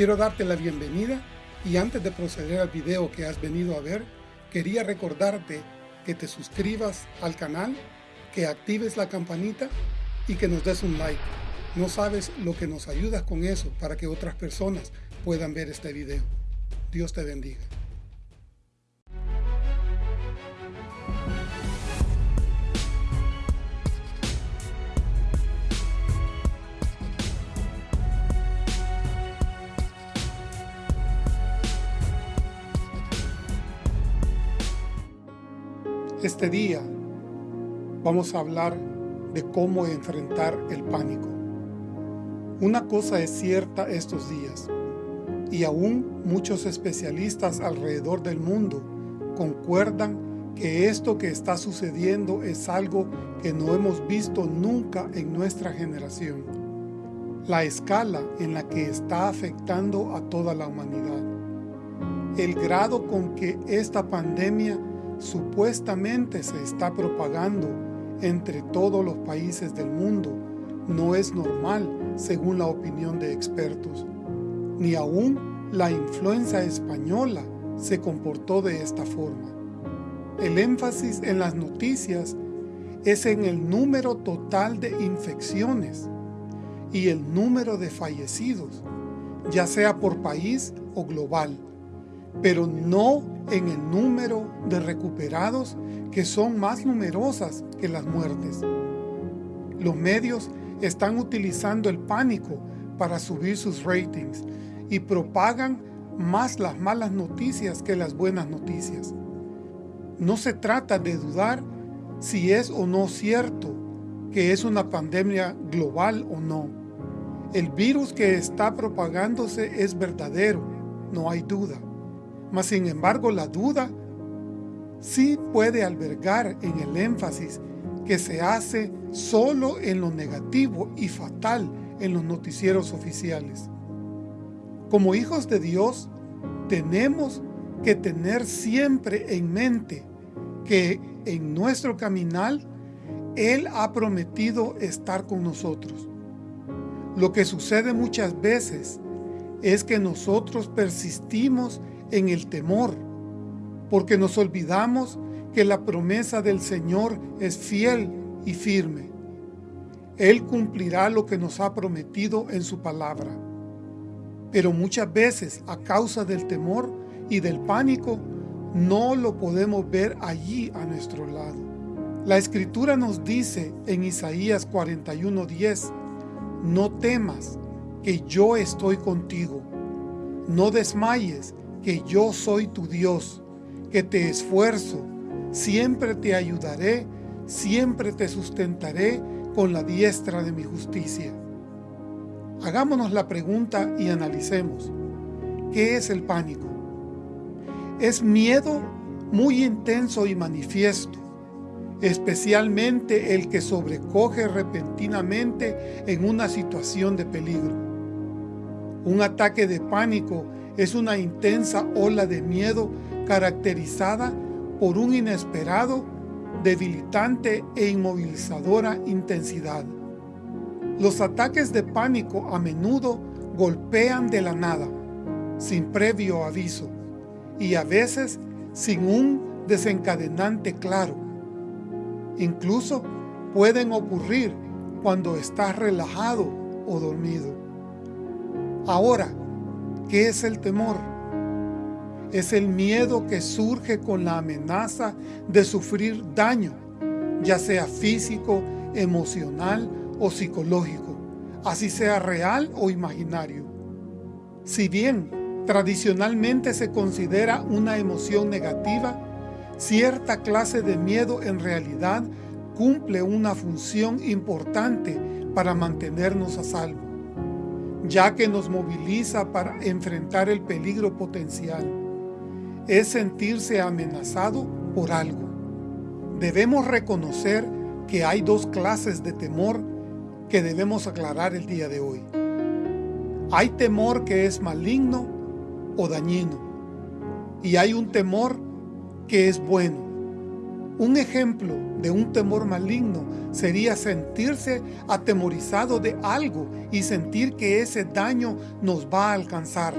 Quiero darte la bienvenida y antes de proceder al video que has venido a ver, quería recordarte que te suscribas al canal, que actives la campanita y que nos des un like. No sabes lo que nos ayudas con eso para que otras personas puedan ver este video. Dios te bendiga. Este día vamos a hablar de cómo enfrentar el pánico. Una cosa es cierta estos días, y aún muchos especialistas alrededor del mundo concuerdan que esto que está sucediendo es algo que no hemos visto nunca en nuestra generación. La escala en la que está afectando a toda la humanidad. El grado con que esta pandemia supuestamente se está propagando entre todos los países del mundo no es normal según la opinión de expertos. Ni aún la influenza española se comportó de esta forma. El énfasis en las noticias es en el número total de infecciones y el número de fallecidos, ya sea por país o global pero no en el número de recuperados que son más numerosas que las muertes. Los medios están utilizando el pánico para subir sus ratings y propagan más las malas noticias que las buenas noticias. No se trata de dudar si es o no cierto que es una pandemia global o no. El virus que está propagándose es verdadero, no hay duda. Mas sin embargo la duda sí puede albergar en el énfasis que se hace solo en lo negativo y fatal en los noticieros oficiales. Como hijos de Dios, tenemos que tener siempre en mente que en nuestro caminar Él ha prometido estar con nosotros. Lo que sucede muchas veces es que nosotros persistimos en el temor, porque nos olvidamos que la promesa del Señor es fiel y firme. Él cumplirá lo que nos ha prometido en su palabra. Pero muchas veces, a causa del temor y del pánico, no lo podemos ver allí a nuestro lado. La Escritura nos dice en Isaías 41:10, No temas, que yo estoy contigo. No desmayes, que yo soy tu Dios, que te esfuerzo, siempre te ayudaré, siempre te sustentaré con la diestra de mi justicia. Hagámonos la pregunta y analicemos. ¿Qué es el pánico? Es miedo muy intenso y manifiesto, especialmente el que sobrecoge repentinamente en una situación de peligro. Un ataque de pánico es una intensa ola de miedo caracterizada por un inesperado, debilitante e inmovilizadora intensidad. Los ataques de pánico a menudo golpean de la nada, sin previo aviso, y a veces sin un desencadenante claro. Incluso pueden ocurrir cuando estás relajado o dormido. Ahora, ¿Qué es el temor? Es el miedo que surge con la amenaza de sufrir daño, ya sea físico, emocional o psicológico, así sea real o imaginario. Si bien tradicionalmente se considera una emoción negativa, cierta clase de miedo en realidad cumple una función importante para mantenernos a salvo ya que nos moviliza para enfrentar el peligro potencial. Es sentirse amenazado por algo. Debemos reconocer que hay dos clases de temor que debemos aclarar el día de hoy. Hay temor que es maligno o dañino, y hay un temor que es bueno. Un ejemplo de un temor maligno sería sentirse atemorizado de algo y sentir que ese daño nos va a alcanzar.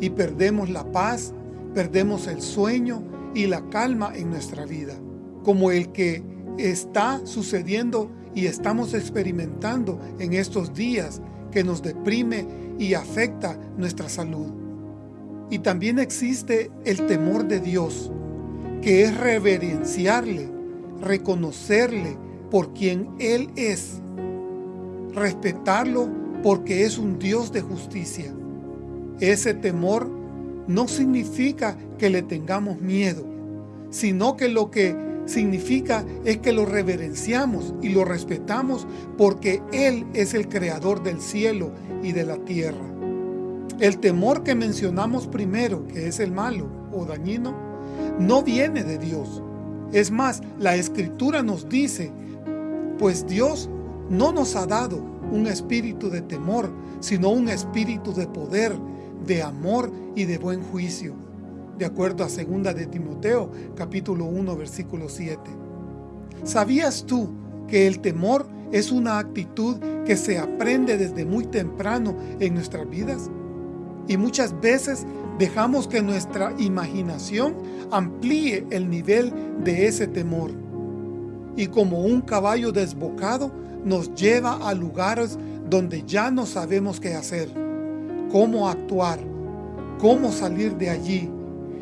Y perdemos la paz, perdemos el sueño y la calma en nuestra vida, como el que está sucediendo y estamos experimentando en estos días que nos deprime y afecta nuestra salud. Y también existe el temor de Dios, que es reverenciarle, reconocerle por quien Él es, respetarlo porque es un Dios de justicia. Ese temor no significa que le tengamos miedo, sino que lo que significa es que lo reverenciamos y lo respetamos porque Él es el creador del cielo y de la tierra. El temor que mencionamos primero, que es el malo o dañino, no viene de Dios. Es más, la Escritura nos dice, pues Dios no nos ha dado un espíritu de temor, sino un espíritu de poder, de amor y de buen juicio. De acuerdo a 2 de Timoteo, capítulo 1, versículo 7. ¿Sabías tú que el temor es una actitud que se aprende desde muy temprano en nuestras vidas? Y muchas veces dejamos que nuestra imaginación amplíe el nivel de ese temor. Y como un caballo desbocado, nos lleva a lugares donde ya no sabemos qué hacer, cómo actuar, cómo salir de allí,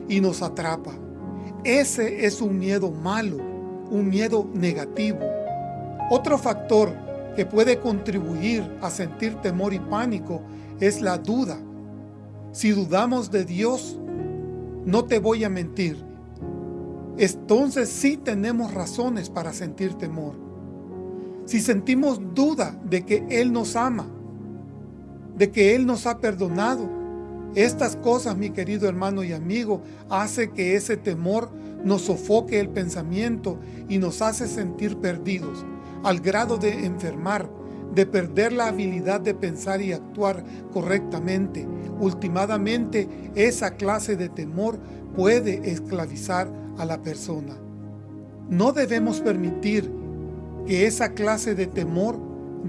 y nos atrapa. Ese es un miedo malo, un miedo negativo. Otro factor que puede contribuir a sentir temor y pánico es la duda. Si dudamos de Dios, no te voy a mentir, entonces sí tenemos razones para sentir temor. Si sentimos duda de que Él nos ama, de que Él nos ha perdonado, estas cosas, mi querido hermano y amigo, hace que ese temor nos sofoque el pensamiento y nos hace sentir perdidos, al grado de enfermar, de perder la habilidad de pensar y actuar correctamente. Ultimadamente, esa clase de temor puede esclavizar a la persona. No debemos permitir que esa clase de temor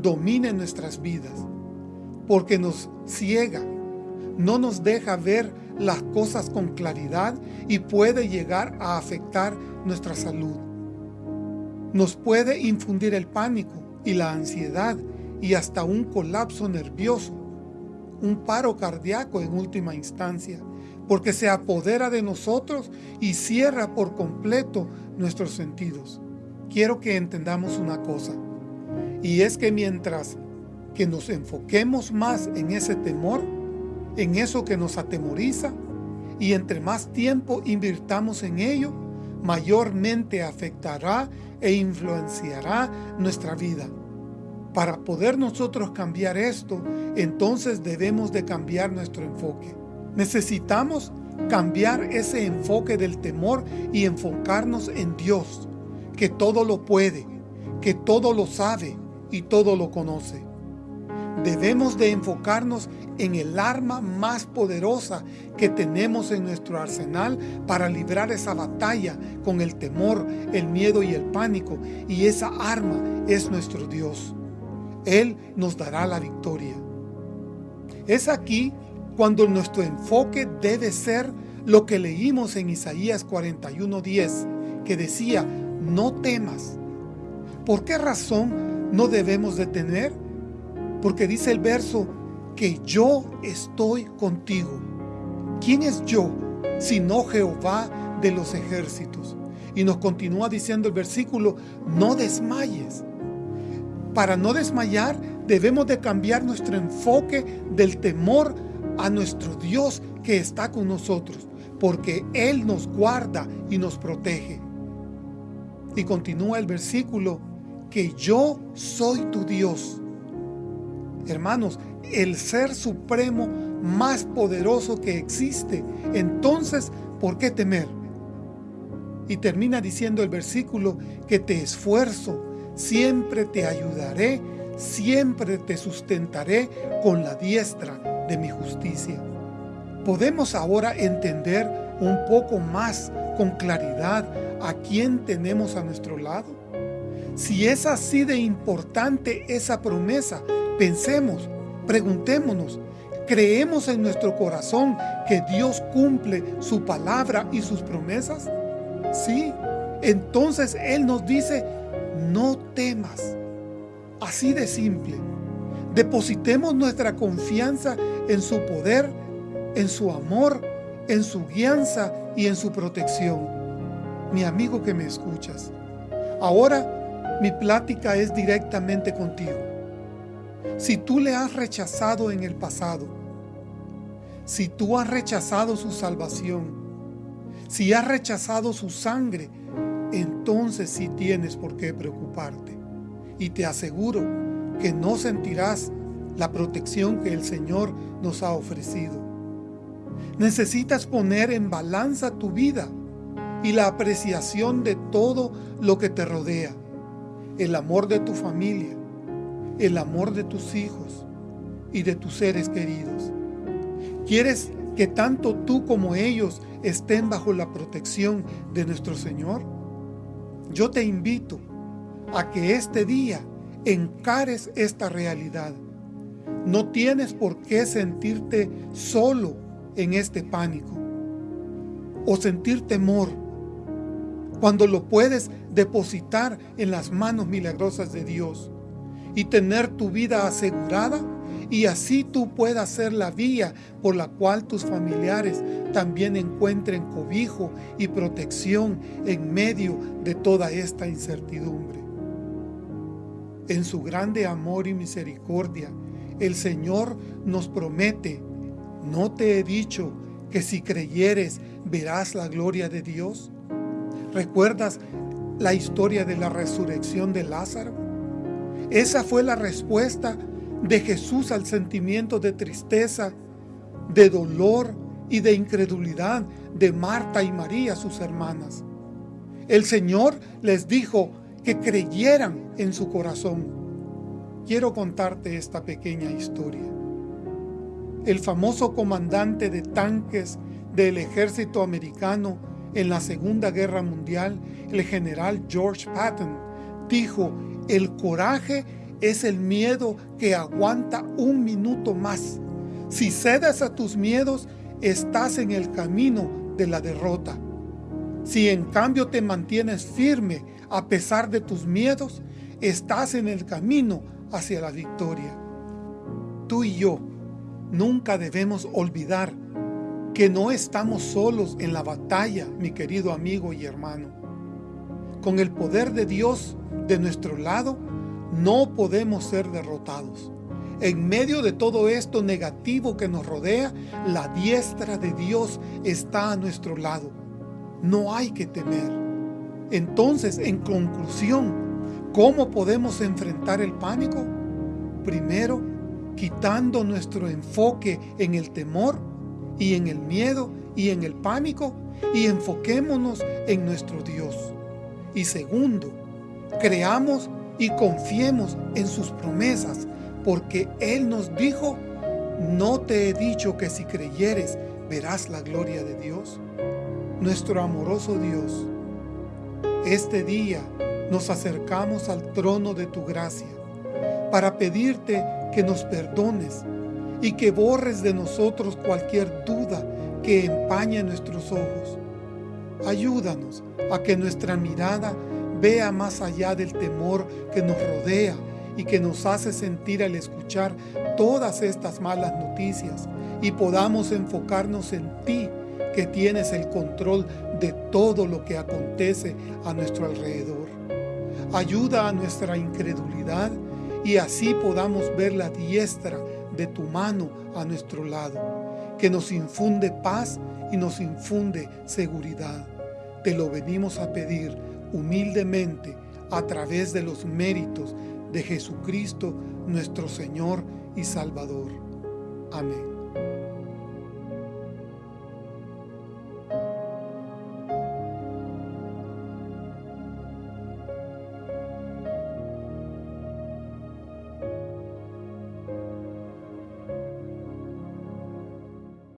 domine nuestras vidas, porque nos ciega, no nos deja ver las cosas con claridad y puede llegar a afectar nuestra salud. Nos puede infundir el pánico y la ansiedad y hasta un colapso nervioso, un paro cardíaco en última instancia, porque se apodera de nosotros y cierra por completo nuestros sentidos. Quiero que entendamos una cosa, y es que mientras que nos enfoquemos más en ese temor, en eso que nos atemoriza, y entre más tiempo invirtamos en ello, mayormente afectará e influenciará nuestra vida. Para poder nosotros cambiar esto, entonces debemos de cambiar nuestro enfoque. Necesitamos cambiar ese enfoque del temor y enfocarnos en Dios, que todo lo puede, que todo lo sabe y todo lo conoce. Debemos de enfocarnos en el arma más poderosa que tenemos en nuestro arsenal para librar esa batalla con el temor, el miedo y el pánico. Y esa arma es nuestro Dios. Él nos dará la victoria. Es aquí cuando nuestro enfoque debe ser lo que leímos en Isaías 41.10, que decía, no temas. ¿Por qué razón no debemos de temer? Porque dice el verso, que yo estoy contigo. ¿Quién es yo, sino Jehová de los ejércitos? Y nos continúa diciendo el versículo, no desmayes. Para no desmayar, debemos de cambiar nuestro enfoque del temor a nuestro Dios que está con nosotros, porque Él nos guarda y nos protege. Y continúa el versículo, que yo soy tu Dios. Hermanos, el ser supremo más poderoso que existe. Entonces, ¿por qué temer? Y termina diciendo el versículo que te esfuerzo, siempre te ayudaré, siempre te sustentaré con la diestra de mi justicia. Podemos ahora entender un poco más con claridad a quién tenemos a nuestro lado? Si es así de importante esa promesa, pensemos, preguntémonos, ¿creemos en nuestro corazón que Dios cumple su palabra y sus promesas? Sí, entonces Él nos dice, no temas. Así de simple. Depositemos nuestra confianza en su poder, en su amor, en su guianza y en su protección. Mi amigo que me escuchas, ahora mi plática es directamente contigo. Si tú le has rechazado en el pasado, si tú has rechazado su salvación, si has rechazado su sangre, entonces sí tienes por qué preocuparte. Y te aseguro que no sentirás la protección que el Señor nos ha ofrecido. Necesitas poner en balanza tu vida y la apreciación de todo lo que te rodea. El amor de tu familia, el amor de tus hijos y de tus seres queridos. ¿Quieres que tanto tú como ellos estén bajo la protección de nuestro Señor? Yo te invito a que este día encares esta realidad. No tienes por qué sentirte solo en este pánico o sentir temor cuando lo puedes depositar en las manos milagrosas de Dios y tener tu vida asegurada y así tú puedas ser la vía por la cual tus familiares también encuentren cobijo y protección en medio de toda esta incertidumbre. En su grande amor y misericordia, el Señor nos promete, ¿no te he dicho que si creyeres verás la gloria de Dios? ¿Recuerdas la historia de la resurrección de Lázaro? Esa fue la respuesta de Jesús al sentimiento de tristeza, de dolor y de incredulidad de Marta y María, sus hermanas. El Señor les dijo que creyeran en su corazón. Quiero contarte esta pequeña historia. El famoso comandante de tanques del ejército americano en la Segunda Guerra Mundial, el general George Patton, dijo, el coraje es el miedo que aguanta un minuto más. Si cedes a tus miedos, estás en el camino de la derrota. Si en cambio te mantienes firme a pesar de tus miedos, estás en el camino hacia la victoria. Tú y yo nunca debemos olvidar que no estamos solos en la batalla, mi querido amigo y hermano. Con el poder de Dios de nuestro lado, no podemos ser derrotados. En medio de todo esto negativo que nos rodea, la diestra de Dios está a nuestro lado. No hay que temer. Entonces, en conclusión, ¿cómo podemos enfrentar el pánico? Primero, quitando nuestro enfoque en el temor y en el miedo y en el pánico y enfoquémonos en nuestro Dios. Y segundo, creamos y confiemos en sus promesas, porque Él nos dijo, no te he dicho que si creyeres verás la gloria de Dios. Nuestro amoroso Dios, este día nos acercamos al trono de tu gracia para pedirte que nos perdones y que borres de nosotros cualquier duda que empañe nuestros ojos. Ayúdanos a que nuestra mirada vea más allá del temor que nos rodea y que nos hace sentir al escuchar todas estas malas noticias y podamos enfocarnos en ti que tienes el control de todo lo que acontece a nuestro alrededor. Ayuda a nuestra incredulidad y así podamos ver la diestra de tu mano a nuestro lado, que nos infunde paz y nos infunde seguridad. Te lo venimos a pedir humildemente a través de los méritos de Jesucristo nuestro Señor y Salvador. Amén.